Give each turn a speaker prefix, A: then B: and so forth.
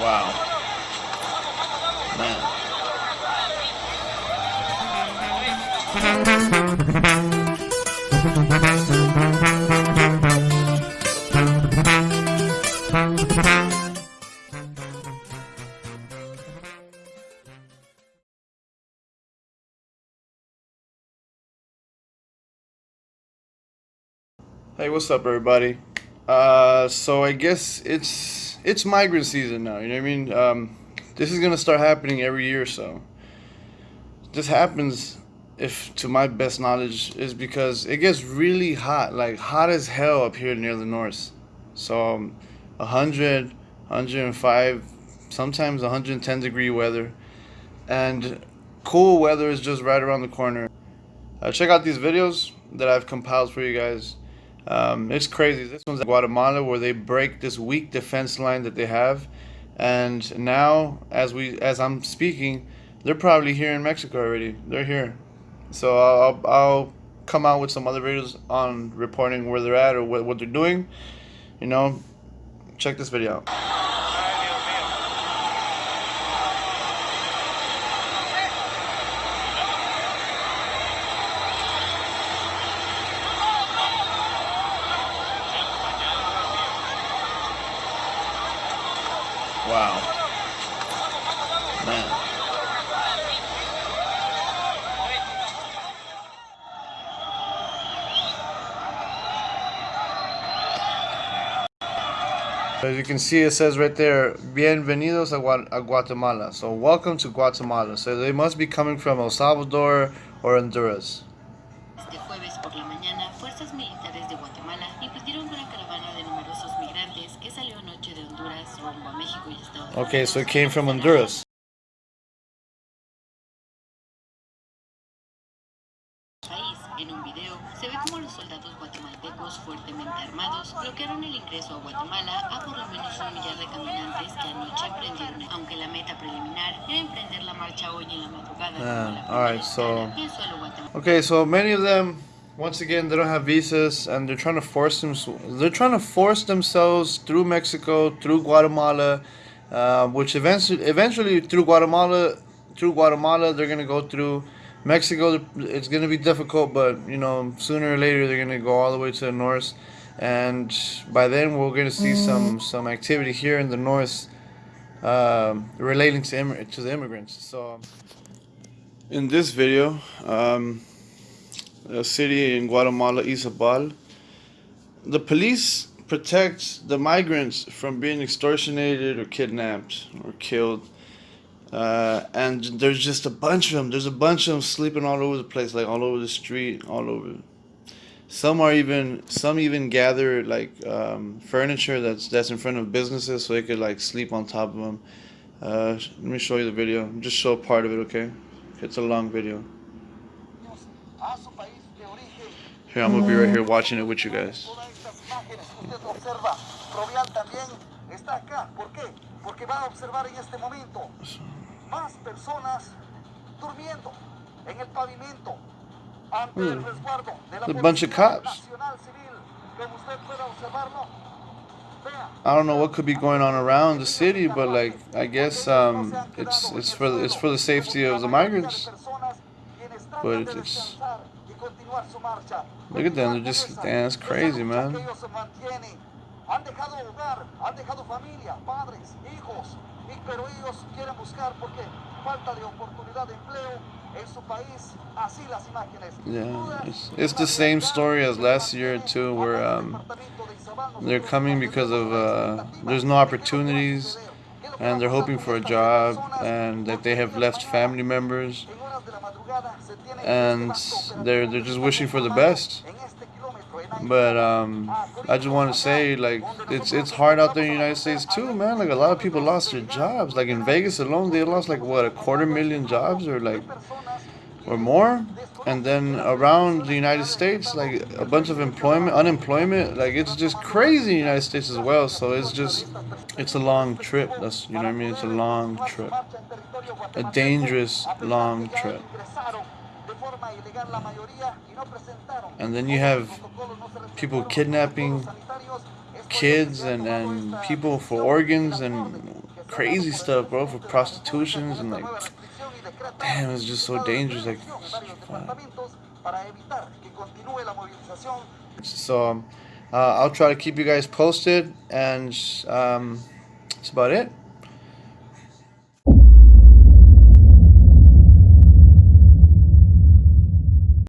A: Wow. Man. Hey, what's up, everybody? Uh, so I guess it's it's migrant season now. You know what I mean? Um, this is gonna start happening every year or so. This happens, if to my best knowledge, is because it gets really hot, like hot as hell up here near the north. So, um, 100, 105, sometimes 110 degree weather, and cool weather is just right around the corner. Uh, check out these videos that I've compiled for you guys. Um, it's crazy. This one's in Guatemala where they break this weak defense line that they have, and now as we as I'm speaking, they're probably here in Mexico already. They're here, so I'll I'll come out with some other videos on reporting where they're at or what what they're doing. You know, check this video out. Wow. Man. As you can see, it says right there, Bienvenidos a, Guatemala. So, welcome to Guatemala. So, they must be coming from El Salvador or Honduras. Okay, so it came from Honduras.
B: En un video se ve como los soldados guatemaltecos fuertemente armados bloquearon el ingreso a Guatemala a por lo menos un millar de caminantes que anoche emprendieron, aunque la meta preliminar era emprender la marcha hoy en la madrugada.
A: Ah, alright, so okay, so many of them once again they don't have visas and they're trying to force them they're trying to force themselves through Mexico through Guatemala uh, which eventually eventually through Guatemala through Guatemala they're gonna go through Mexico. It's gonna be difficult but you know sooner or later they're gonna go all the way to the north. And by then we're gonna see some some activity here in the north uh, relating to to the immigrants. So in this video um, a city in Guatemala, Izabal. The police protect the migrants from being extortionated or kidnapped or killed. Uh, and there's just a bunch of them. There's a bunch of them sleeping all over the place, like all over the street, all over. Some are even some even gather like um, furniture that's that's in front of businesses, so they could like sleep on top of them. Uh, let me show you the video. Just show part of it, okay? It's a long video. Here, I'm gonna be right here watching it with you guys. Mm. A bunch of cops. I don't know what could be going on around the city, but like I guess um, it's it's for the, it's for the safety of the migrants. But it's, it's Look at them, they're just, that's crazy, man. Han dejado hogar, han dejado familia, padres, hijos, pero ellos quieren buscar porque falta de oportunidad de empleo en su país. Así las imágenes. Yeah, it's, it's the same story as last year too, where um, they're coming because of uh, there's no opportunities, and they're hoping for a job, and that they have left family members and they're they're just wishing for the best. But um, I just want to say, like, it's it's hard out there in the United States too, man. Like a lot of people lost their jobs. Like in Vegas alone, they lost like what a quarter million jobs or like or more. And then around the United States, like a bunch of employment, unemployment, like it's just crazy in the United States as well. So it's just, it's a long trip. That's you know what I mean. It's a long trip, a dangerous long trip. And then you have people kidnapping kids and, and people for organs and crazy stuff, bro, for prostitutions and like, damn, it's just so dangerous. Like, so um, uh, I'll try to keep you guys posted, and um, that's about it.